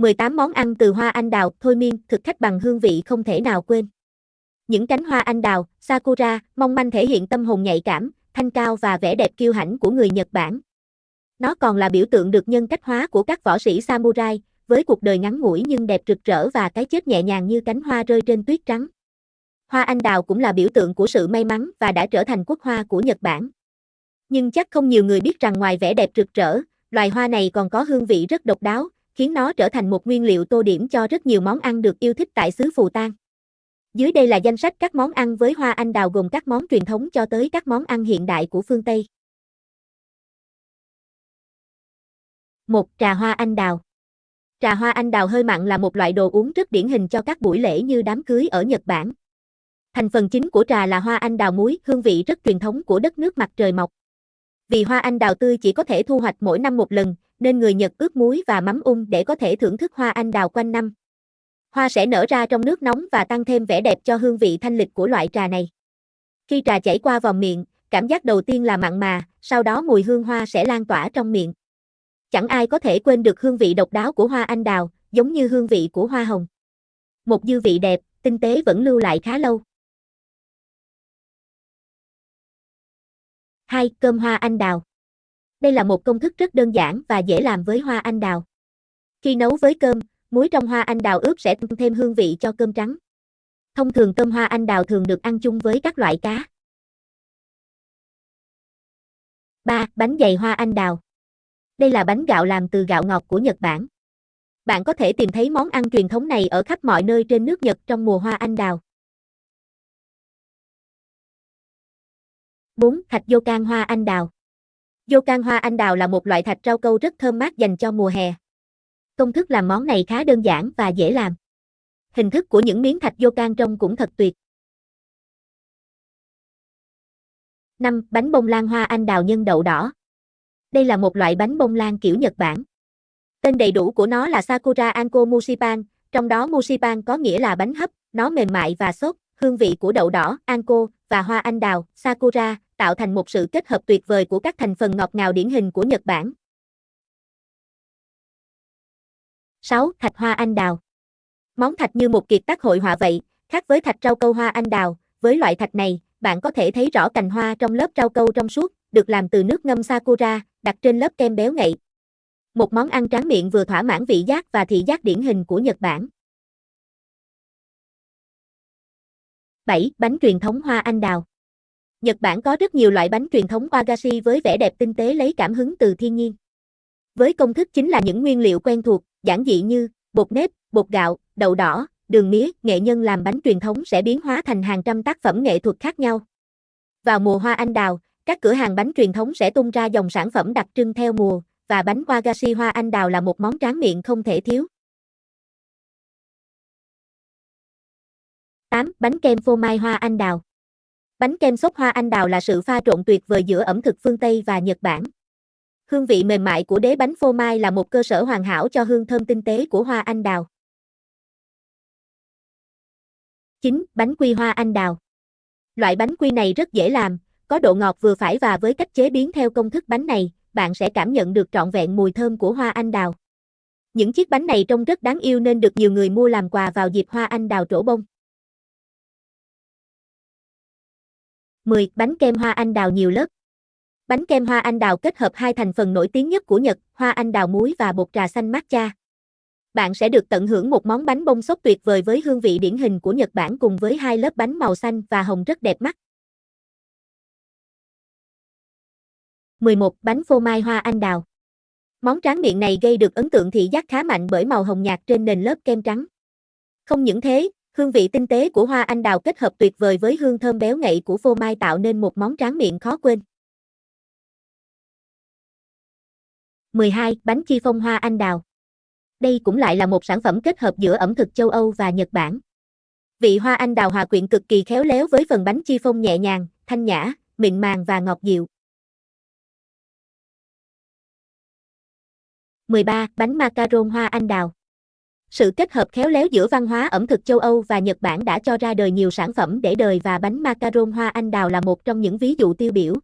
18 món ăn từ hoa anh đào, thôi miên, thực khách bằng hương vị không thể nào quên. Những cánh hoa anh đào, sakura, mong manh thể hiện tâm hồn nhạy cảm, thanh cao và vẻ đẹp kiêu hãnh của người Nhật Bản. Nó còn là biểu tượng được nhân cách hóa của các võ sĩ samurai, với cuộc đời ngắn ngủi nhưng đẹp rực rỡ và cái chết nhẹ nhàng như cánh hoa rơi trên tuyết trắng. Hoa anh đào cũng là biểu tượng của sự may mắn và đã trở thành quốc hoa của Nhật Bản. Nhưng chắc không nhiều người biết rằng ngoài vẻ đẹp rực rỡ, loài hoa này còn có hương vị rất độc đáo, khiến nó trở thành một nguyên liệu tô điểm cho rất nhiều món ăn được yêu thích tại xứ Phù Tang. Dưới đây là danh sách các món ăn với hoa anh đào gồm các món truyền thống cho tới các món ăn hiện đại của phương Tây. 1. Trà hoa anh đào Trà hoa anh đào hơi mặn là một loại đồ uống rất điển hình cho các buổi lễ như đám cưới ở Nhật Bản. Thành phần chính của trà là hoa anh đào muối, hương vị rất truyền thống của đất nước mặt trời mọc. Vì hoa anh đào tươi chỉ có thể thu hoạch mỗi năm một lần, nên người Nhật ướp muối và mắm ung để có thể thưởng thức hoa anh đào quanh năm. Hoa sẽ nở ra trong nước nóng và tăng thêm vẻ đẹp cho hương vị thanh lịch của loại trà này. Khi trà chảy qua vòng miệng, cảm giác đầu tiên là mặn mà, sau đó mùi hương hoa sẽ lan tỏa trong miệng. Chẳng ai có thể quên được hương vị độc đáo của hoa anh đào, giống như hương vị của hoa hồng. Một dư vị đẹp, tinh tế vẫn lưu lại khá lâu. 2. Cơm hoa anh đào. Đây là một công thức rất đơn giản và dễ làm với hoa anh đào. Khi nấu với cơm, muối trong hoa anh đào ướp sẽ tăng thêm hương vị cho cơm trắng. Thông thường cơm hoa anh đào thường được ăn chung với các loại cá. 3. Bánh dày hoa anh đào. Đây là bánh gạo làm từ gạo ngọt của Nhật Bản. Bạn có thể tìm thấy món ăn truyền thống này ở khắp mọi nơi trên nước Nhật trong mùa hoa anh đào. 4. Thạch vô can hoa anh đào dô can hoa anh đào là một loại thạch rau câu rất thơm mát dành cho mùa hè. Công thức làm món này khá đơn giản và dễ làm. Hình thức của những miếng thạch dô can trông cũng thật tuyệt. 5. Bánh bông lan hoa anh đào nhân đậu đỏ. Đây là một loại bánh bông lan kiểu Nhật Bản. Tên đầy đủ của nó là Sakura Anko Musipan, trong đó Musipan có nghĩa là bánh hấp, nó mềm mại và xốp, hương vị của đậu đỏ, Anko và hoa anh đào, Sakura tạo thành một sự kết hợp tuyệt vời của các thành phần ngọt ngào điển hình của Nhật Bản. 6. Thạch hoa anh đào. Món thạch như một kiệt tác hội họa vậy, khác với thạch rau câu hoa anh đào, với loại thạch này, bạn có thể thấy rõ cành hoa trong lớp rau câu trong suốt, được làm từ nước ngâm sakura, đặt trên lớp kem béo ngậy. Một món ăn tráng miệng vừa thỏa mãn vị giác và thị giác điển hình của Nhật Bản. 7. Bánh truyền thống hoa anh đào. Nhật Bản có rất nhiều loại bánh truyền thống wagashi với vẻ đẹp tinh tế lấy cảm hứng từ thiên nhiên. Với công thức chính là những nguyên liệu quen thuộc, giản dị như bột nếp, bột gạo, đậu đỏ, đường mía, nghệ nhân làm bánh truyền thống sẽ biến hóa thành hàng trăm tác phẩm nghệ thuật khác nhau. Vào mùa hoa anh đào, các cửa hàng bánh truyền thống sẽ tung ra dòng sản phẩm đặc trưng theo mùa, và bánh wagashi hoa anh đào là một món tráng miệng không thể thiếu. 8. Bánh kem phô mai hoa anh đào Bánh kem sốt hoa anh đào là sự pha trộn tuyệt vời giữa ẩm thực phương Tây và Nhật Bản. Hương vị mềm mại của đế bánh phô mai là một cơ sở hoàn hảo cho hương thơm tinh tế của hoa anh đào. 9. Bánh quy hoa anh đào Loại bánh quy này rất dễ làm, có độ ngọt vừa phải và với cách chế biến theo công thức bánh này, bạn sẽ cảm nhận được trọn vẹn mùi thơm của hoa anh đào. Những chiếc bánh này trông rất đáng yêu nên được nhiều người mua làm quà vào dịp hoa anh đào trổ bông. 10. Bánh kem hoa anh đào nhiều lớp. Bánh kem hoa anh đào kết hợp hai thành phần nổi tiếng nhất của Nhật, hoa anh đào muối và bột trà xanh matcha. Bạn sẽ được tận hưởng một món bánh bông sốt tuyệt vời với hương vị điển hình của Nhật Bản cùng với hai lớp bánh màu xanh và hồng rất đẹp mắt. 11. Bánh phô mai hoa anh đào. Món tráng miệng này gây được ấn tượng thị giác khá mạnh bởi màu hồng nhạt trên nền lớp kem trắng. Không những thế, hương vị tinh tế của hoa anh đào kết hợp tuyệt vời với hương thơm béo ngậy của phô mai tạo nên một món tráng miệng khó quên. 12. Bánh chi phong hoa anh đào. Đây cũng lại là một sản phẩm kết hợp giữa ẩm thực châu Âu và Nhật Bản. Vị hoa anh đào hòa quyện cực kỳ khéo léo với phần bánh chi phong nhẹ nhàng, thanh nhã, mịn màng và ngọt dịu. 13. Bánh macaron hoa anh đào. Sự kết hợp khéo léo giữa văn hóa ẩm thực châu Âu và Nhật Bản đã cho ra đời nhiều sản phẩm để đời và bánh macaron hoa anh đào là một trong những ví dụ tiêu biểu.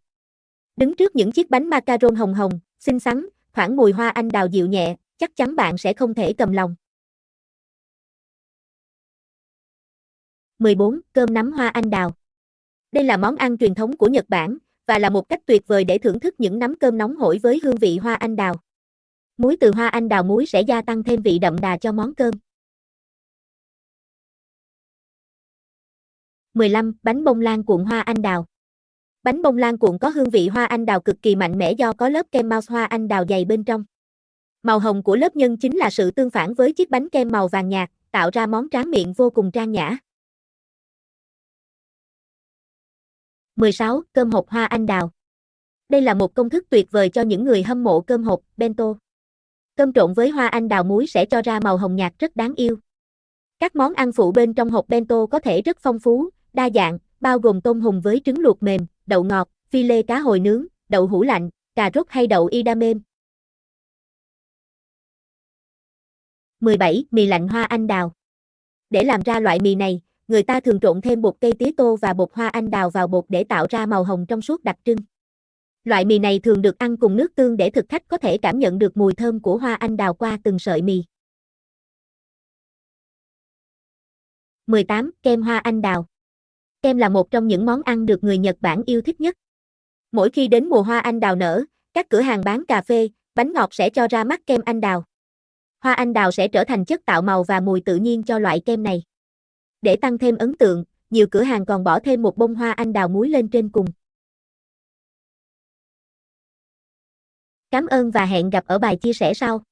Đứng trước những chiếc bánh macaron hồng hồng, xinh xắn, thoảng mùi hoa anh đào dịu nhẹ, chắc chắn bạn sẽ không thể cầm lòng. 14. Cơm nắm hoa anh đào Đây là món ăn truyền thống của Nhật Bản và là một cách tuyệt vời để thưởng thức những nắm cơm nóng hổi với hương vị hoa anh đào. Muối từ hoa anh đào muối sẽ gia tăng thêm vị đậm đà cho món cơm. 15. Bánh bông lan cuộn hoa anh đào. Bánh bông lan cuộn có hương vị hoa anh đào cực kỳ mạnh mẽ do có lớp kem mouse hoa anh đào dày bên trong. Màu hồng của lớp nhân chính là sự tương phản với chiếc bánh kem màu vàng nhạt, tạo ra món tráng miệng vô cùng trang nhã. 16. Cơm hộp hoa anh đào. Đây là một công thức tuyệt vời cho những người hâm mộ cơm hộp, bento. Cơm trộn với hoa anh đào muối sẽ cho ra màu hồng nhạt rất đáng yêu. Các món ăn phụ bên trong hộp bento có thể rất phong phú, đa dạng, bao gồm tôm hùm với trứng luộc mềm, đậu ngọt, phi lê cá hồi nướng, đậu hũ lạnh, cà rốt hay đậu idamem. 17. Mì lạnh hoa anh đào. Để làm ra loại mì này, người ta thường trộn thêm bột cây tía tô và bột hoa anh đào vào bột để tạo ra màu hồng trong suốt đặc trưng. Loại mì này thường được ăn cùng nước tương để thực khách có thể cảm nhận được mùi thơm của hoa anh đào qua từng sợi mì. 18. Kem hoa anh đào. Kem là một trong những món ăn được người Nhật Bản yêu thích nhất. Mỗi khi đến mùa hoa anh đào nở, các cửa hàng bán cà phê, bánh ngọt sẽ cho ra mắt kem anh đào. Hoa anh đào sẽ trở thành chất tạo màu và mùi tự nhiên cho loại kem này. Để tăng thêm ấn tượng, nhiều cửa hàng còn bỏ thêm một bông hoa anh đào muối lên trên cùng. Cảm ơn và hẹn gặp ở bài chia sẻ sau.